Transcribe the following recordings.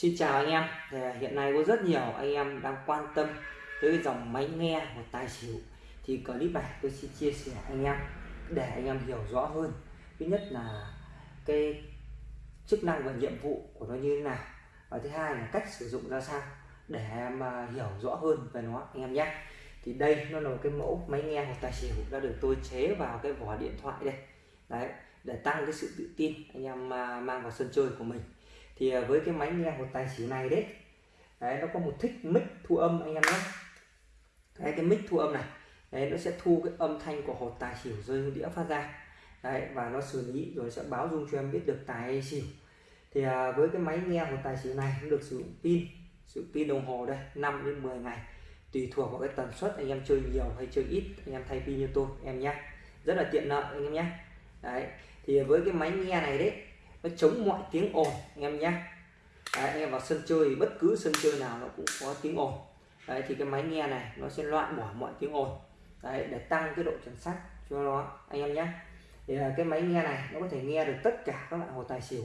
Xin chào anh em. Thì hiện nay có rất nhiều anh em đang quan tâm tới dòng máy nghe một tài xỉu. Thì clip này tôi xin chia sẻ anh em để anh em hiểu rõ hơn. Thứ nhất là cái chức năng và nhiệm vụ của nó như thế nào. Và thứ hai là cách sử dụng ra sao để em hiểu rõ hơn về nó, anh em nhé. Thì đây nó là một cái mẫu máy nghe một tài xỉu đã được tôi chế vào cái vỏ điện thoại đây. Đấy, để tăng cái sự tự tin anh em à, mang vào sân chơi của mình thì à, với cái máy nghe một tài xỉu này đấy đấy nó có một thích mic thu âm anh em nhé. Đấy, cái mic thu âm này đấy nó sẽ thu cái âm thanh của hột tài xỉu rơi đĩa phát ra. Đấy và nó xử lý rồi sẽ báo dung cho em biết được tài hay xỉu. Thì à, với cái máy nghe một tài xỉu này cũng được sử dụng pin sử dụng pin đồng hồ đây 5 đến 10 ngày. Tùy thuộc vào cái tần suất anh em chơi nhiều hay chơi ít anh em thay pin như tôi em nhé. Rất là tiện lợi anh em nhé. Đấy thì với cái máy nghe này đấy nó chống mọi tiếng ồn anh em nhé đấy, anh em vào sân chơi bất cứ sân chơi nào nó cũng có tiếng ồn. Đấy thì cái máy nghe này nó sẽ loại bỏ mọi tiếng ồn. Đấy để tăng cái độ chuẩn xác cho nó anh em nhé thì cái máy nghe này nó có thể nghe được tất cả các loại hồ tài xỉu.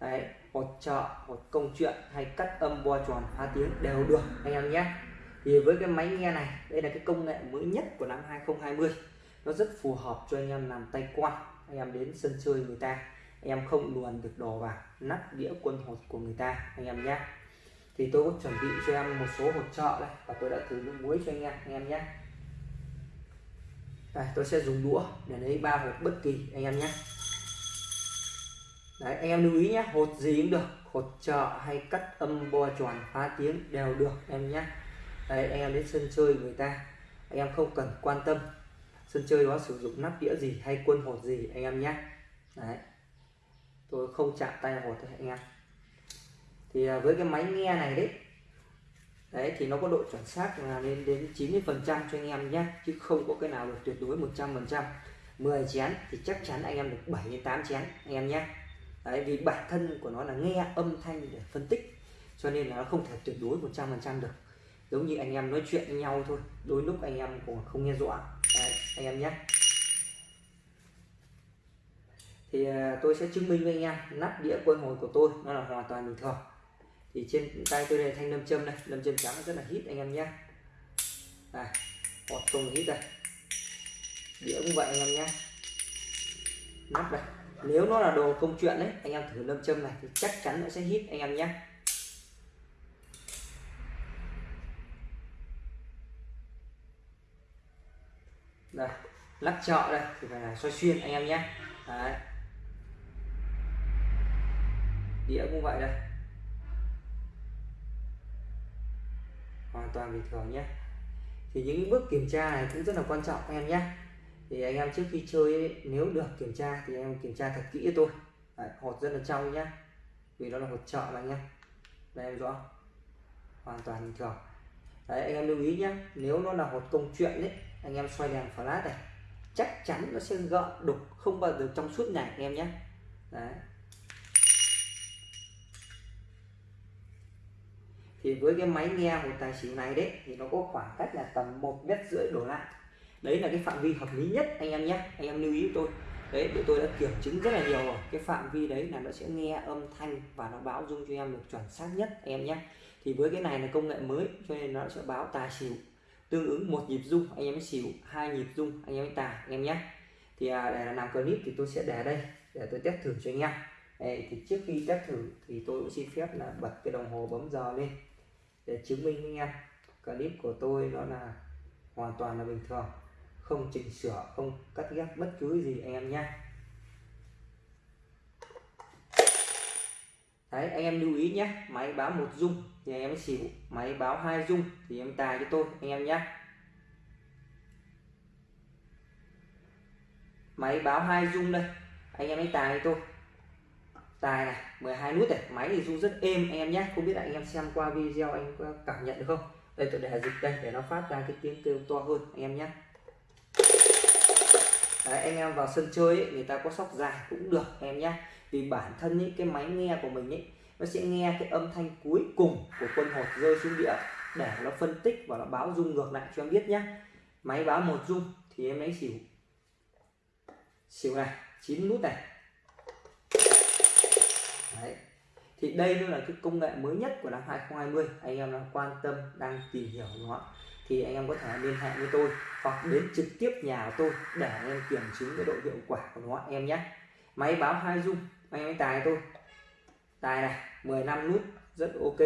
Đấy hột trợ hột công chuyện hay cắt âm bo tròn phá tiếng đều được anh em nhé thì với cái máy nghe này đây là cái công nghệ mới nhất của năm 2020 nó rất phù hợp cho anh em làm tay quan anh em đến sân chơi người ta em không luồn được đồ vào, nắp đĩa quân hột của người ta, anh em nhé thì tôi có chuẩn bị cho em một số hột trợ đây, và tôi đã thử nước muối cho anh em anh em nhé đây, tôi sẽ dùng đũa để lấy ba hột bất kỳ, anh em nhé đấy, anh em lưu ý nhé hột gì cũng được, hột trợ hay cắt âm bo tròn, phá tiếng đều được, em nhé đây anh em đến sân chơi người ta, anh em không cần quan tâm. Sân chơi đó sử dụng nắp đĩa gì hay quân hột gì, anh em nhé đấy tôi không chạm tay hột thôi anh em thì à, với cái máy nghe này đấy đấy thì nó có độ chuẩn xác là lên đến 90 phần trăm cho anh em nhé chứ không có cái nào được tuyệt đối 100 phần trăm. 10 chén thì chắc chắn anh em được 7 đến 8 chén anh em nhé. Đấy vì bản thân của nó là nghe âm thanh để phân tích cho nên là nó không thể tuyệt đối 100 phần trăm được. Giống như anh em nói chuyện với nhau thôi đôi lúc anh em cũng không nghe rõ. Đấy, anh em nhé thì à, tôi sẽ chứng minh với anh em, nắp đĩa quân hồi của tôi, nó là hoàn toàn bình thường. Thì trên tay tôi đây thanh lâm châm này lâm châm trắng rất là hít anh em nhé. Này hột không hít đây. Đĩa cũng vậy anh em nhé. Nắp đây. Nếu nó là đồ công chuyện đấy anh em thử lâm châm này thì chắc chắn nó sẽ hít anh em nhé. Đây, lắc chợ đây, thì phải là xoay xuyên anh em nhé. Đấy đĩa cũng vậy đây. Hoàn toàn bình thường nhé. Thì những bước kiểm tra này cũng rất là quan trọng em nhé. Thì anh em trước khi chơi ấy, nếu được kiểm tra thì em kiểm tra thật kỹ cho tôi. Đấy, hột rất là trong nhé. Vì nó là hột trợ mà nhé. Đây em rõ. Hoàn toàn bình thường. Đấy anh em lưu ý nhé. Nếu nó là hột công chuyện đấy anh em xoay đèn flash này chắc chắn nó sẽ gợn đục không bao giờ trong suốt ngày anh em nhé. Đấy. Thì với cái máy nghe một tài xỉu này đấy thì nó có khoảng cách là tầm một mét rưỡi đổ lại. Đấy là cái phạm vi hợp lý nhất anh em nhé. Anh em lưu ý tôi. Đấy để tôi đã kiểm chứng rất là nhiều rồi. Cái phạm vi đấy là nó sẽ nghe âm thanh và nó báo dung cho em được chuẩn xác nhất anh em nhé. Thì với cái này là công nghệ mới cho nên nó sẽ báo tài xỉu tương ứng một nhịp dung anh em xỉu hai nhịp dung anh em tài anh em nhé. Thì à, để làm clip thì tôi sẽ để đây để tôi test thử cho anh em. Đây, thì trước khi test thử thì tôi cũng xin phép là bật cái đồng hồ bấm giờ lên để chứng minh với anh em. Clip của tôi nó là hoàn toàn là bình thường. Không chỉnh sửa, không cắt ghép bất cứ gì anh em nhé. Đấy, anh em lưu ý nhé. Máy báo một dung thì anh em xỉu. Máy báo hai dung thì em tài cho tôi, anh em nhé. Máy báo hai dung đây. Anh em ấy tài cho tôi tài này 12 nút này. Máy thì rung rất êm anh em nhé. Không biết là anh em xem qua video anh có cảm nhận được không? Đây tôi để dịch đây để nó phát ra cái tiếng kêu to hơn anh em nhé. Đấy, anh em vào sân chơi ấy, người ta có sóc dài cũng được em nhé. Vì bản thân những cái máy nghe của mình ấy nó sẽ nghe cái âm thanh cuối cùng của quân hột rơi xuống đĩa để nó phân tích và nó báo rung ngược lại cho em biết nhé. Máy báo một rung thì em lấy xỉu. Xỉu này 9 nút này. Đấy. thì đây nó là cái công nghệ mới nhất của năm 2020 anh em đang quan tâm, đang tìm hiểu nó, thì anh em có thể liên hệ với tôi hoặc đến trực tiếp nhà của tôi để anh em kiểm chứng cái độ hiệu quả của nó, em nhé. Máy báo hai dung anh em tài tôi. Tài này 15 nút, rất ok.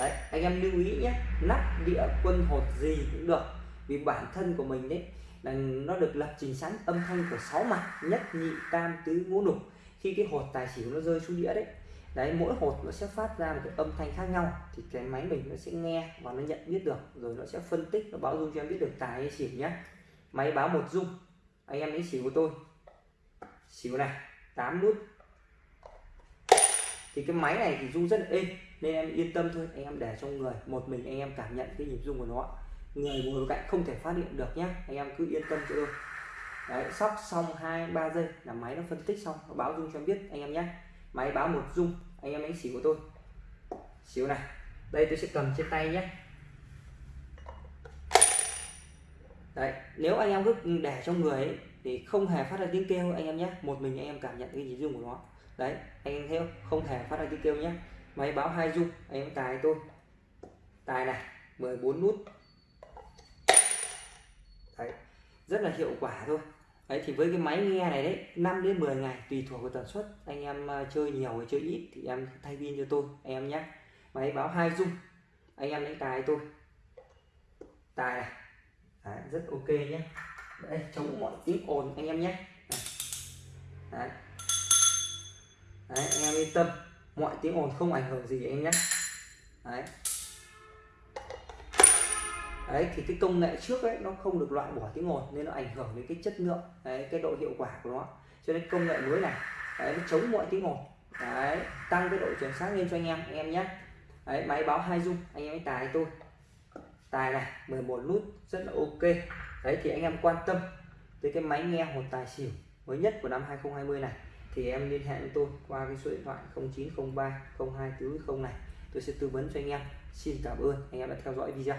Đấy, anh em lưu ý nhé, nắp đĩa quân hột gì cũng được, vì bản thân của mình đấy là nó được lập trình sẵn âm thanh của sáu mặt, nhất nhị tam tứ ngũ lục khi cái hột tài xỉu nó rơi xuống đĩa đấy đấy, mỗi hột nó sẽ phát ra một cái âm thanh khác nhau, thì cái máy mình nó sẽ nghe và nó nhận biết được, rồi nó sẽ phân tích, nó báo dung cho em biết được tài hay xỉu nhé máy báo một dung, anh em lấy xỉu của tôi. Xỉu này 8 nút. Thì cái máy này thì rung rất là êm, nên em yên tâm thôi, anh em để trong người, một mình anh em cảm nhận cái nhịp rung của nó. Người ngồi cạnh không thể phát hiện được nhé anh em cứ yên tâm cho tôi đấy sóc xong hai ba giây là máy nó phân tích xong nó báo dung cho em biết anh em nhé. Máy báo một dung anh em đánh xỉu của tôi. Xíu này đây tôi sẽ cầm trên tay nhé. Đấy nếu anh em cứ để trong người ấy, thì không hề phát ra tiếng kêu anh em nhé. Một mình anh em cảm nhận cái nhịp rung của nó. Đấy anh em theo không? Hề phát ra tiếng kêu nhé. Máy báo hai rung anh em tài tôi. Tài này 14 nút. Đấy rất là hiệu quả thôi đấy thì với cái máy nghe này đấy 5 đến 10 ngày tùy thuộc vào tần suất. Anh em à, chơi nhiều hay chơi ít thì em thay pin cho tôi anh em nhé. Máy báo hai dung anh em đánh tài tôi. Tài này. Đấy, rất ok nhé. Đấy chống mọi tiếng ồn anh em nhé. Đấy. đấy anh em yên tâm mọi tiếng ồn không ảnh hưởng gì anh nhé. Đấy đấy thì cái công nghệ trước ấy nó không được loại bỏ tiếng ồn nên nó ảnh hưởng đến cái chất lượng đấy cái độ hiệu quả của nó. Cho nên công nghệ mới này đấy, nó chống mọi tiếng ồn. Đấy tăng cái độ chuẩn xác lên cho anh em anh em nhé. Đấy máy báo hai dung anh em tài tôi. Tài này 11 nút rất là ok. Đấy thì anh em quan tâm tới cái máy nghe một tài xỉu mới nhất của năm 2020 này thì em liên hệ với tôi qua cái số điện thoại 0903 0240 này. Tôi sẽ tư vấn cho anh em. Xin cảm ơn anh em đã theo dõi video.